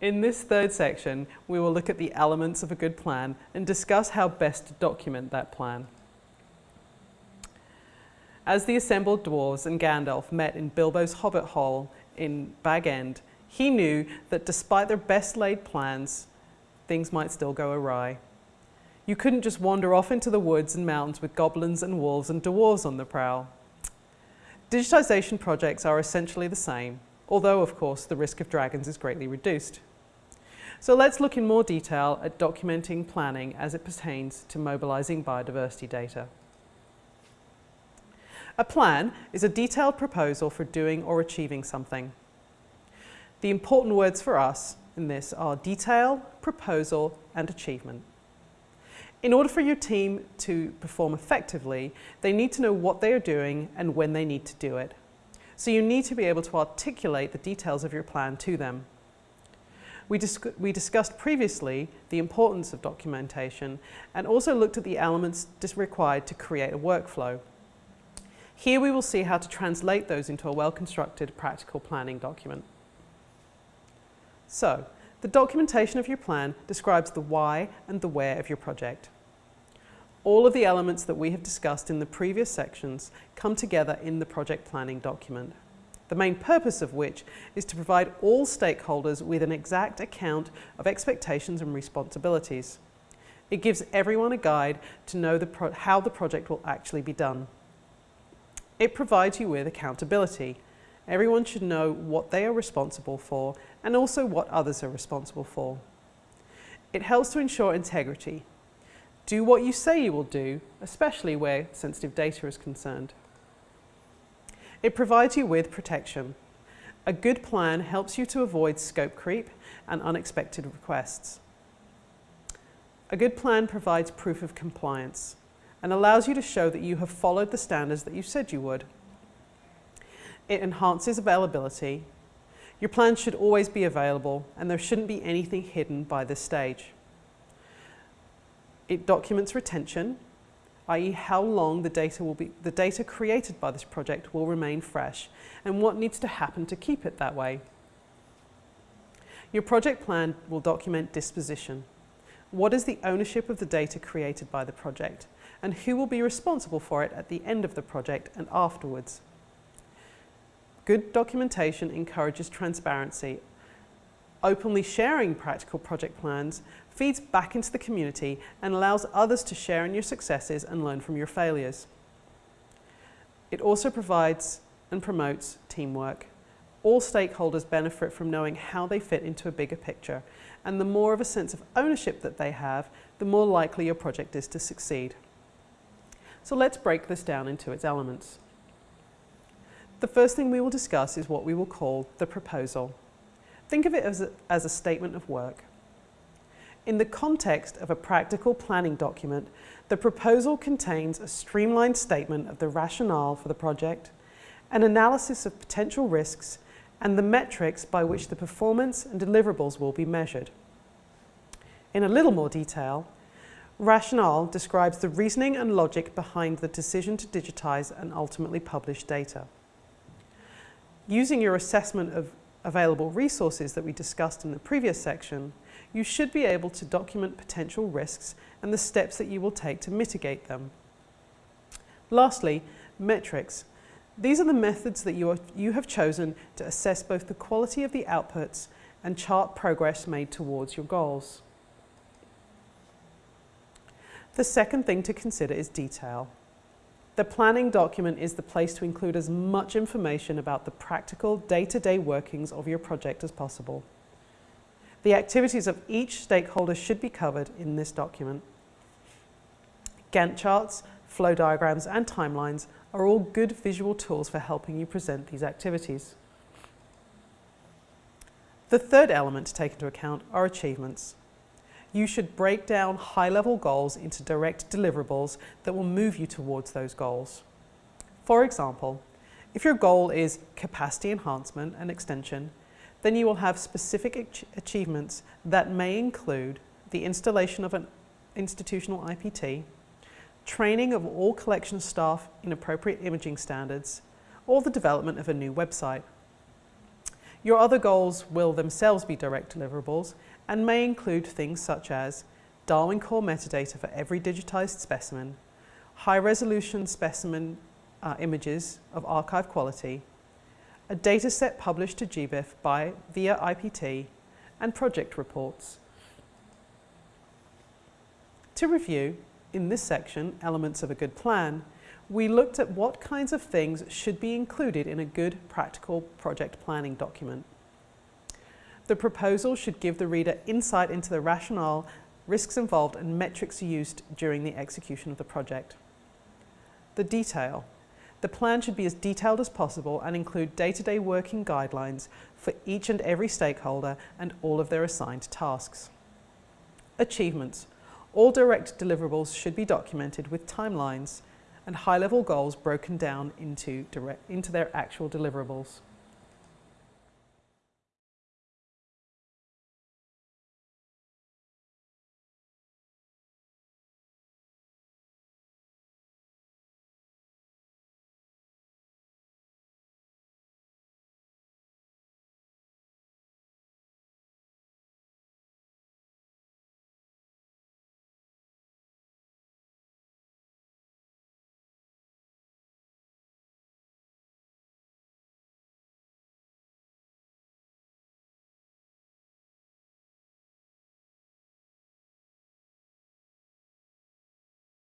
In this third section, we will look at the elements of a good plan and discuss how best to document that plan. As the assembled dwarves and Gandalf met in Bilbo's hobbit hole in Bag End, he knew that despite their best laid plans, things might still go awry. You couldn't just wander off into the woods and mountains with goblins and wolves and dwarves on the prowl. Digitisation projects are essentially the same, although of course the risk of dragons is greatly reduced. So let's look in more detail at documenting planning as it pertains to mobilising biodiversity data. A plan is a detailed proposal for doing or achieving something. The important words for us in this are detail, proposal and achievement. In order for your team to perform effectively, they need to know what they are doing and when they need to do it. So you need to be able to articulate the details of your plan to them. We, dis we, discussed previously the importance of documentation and also looked at the elements required to create a workflow. Here we will see how to translate those into a well-constructed practical planning document. So, the documentation of your plan describes the why and the where of your project. All of the elements that we have discussed in the previous sections come together in the project planning document the main purpose of which is to provide all stakeholders with an exact account of expectations and responsibilities. It gives everyone a guide to know the how the project will actually be done. It provides you with accountability. Everyone should know what they are responsible for and also what others are responsible for. It helps to ensure integrity. Do what you say you will do, especially where sensitive data is concerned. It provides you with protection. A good plan helps you to avoid scope creep and unexpected requests. A good plan provides proof of compliance and allows you to show that you have followed the standards that you said you would. It enhances availability. Your plan should always be available and there shouldn't be anything hidden by this stage. It documents retention i.e. how long the data, will be, the data created by this project will remain fresh and what needs to happen to keep it that way. Your project plan will document disposition. What is the ownership of the data created by the project and who will be responsible for it at the end of the project and afterwards. Good documentation encourages transparency. Openly sharing practical project plans feeds back into the community and allows others to share in your successes and learn from your failures. It also provides and promotes teamwork. All stakeholders benefit from knowing how they fit into a bigger picture and the more of a sense of ownership that they have, the more likely your project is to succeed. So let's break this down into its elements. The first thing we will discuss is what we will call the proposal. Think of it as a, as a statement of work. In the context of a practical planning document, the proposal contains a streamlined statement of the rationale for the project, an analysis of potential risks, and the metrics by which the performance and deliverables will be measured. In a little more detail, rationale describes the reasoning and logic behind the decision to digitize and ultimately publish data. Using your assessment of available resources that we discussed in the previous section, you should be able to document potential risks and the steps that you will take to mitigate them. Lastly, metrics. These are the methods that you, are, you have chosen to assess both the quality of the outputs and chart progress made towards your goals. The second thing to consider is detail. The planning document is the place to include as much information about the practical day-to-day -day workings of your project as possible. The activities of each stakeholder should be covered in this document. Gantt charts, flow diagrams and timelines are all good visual tools for helping you present these activities. The third element to take into account are achievements. You should break down high-level goals into direct deliverables that will move you towards those goals. For example, if your goal is capacity enhancement and extension, then you will have specific achievements that may include the installation of an institutional IPT, training of all collection staff in appropriate imaging standards, or the development of a new website. Your other goals will themselves be direct deliverables and may include things such as Darwin Core metadata for every digitised specimen, high resolution specimen uh, images of archive quality, a dataset published to GBIF by via IPT, and project reports. To review, in this section, Elements of a Good Plan, we looked at what kinds of things should be included in a good practical project planning document. The proposal should give the reader insight into the rationale, risks involved and metrics used during the execution of the project. The detail. The plan should be as detailed as possible and include day-to-day -day working guidelines for each and every stakeholder and all of their assigned tasks. Achievements. All direct deliverables should be documented with timelines and high-level goals broken down into, direct, into their actual deliverables.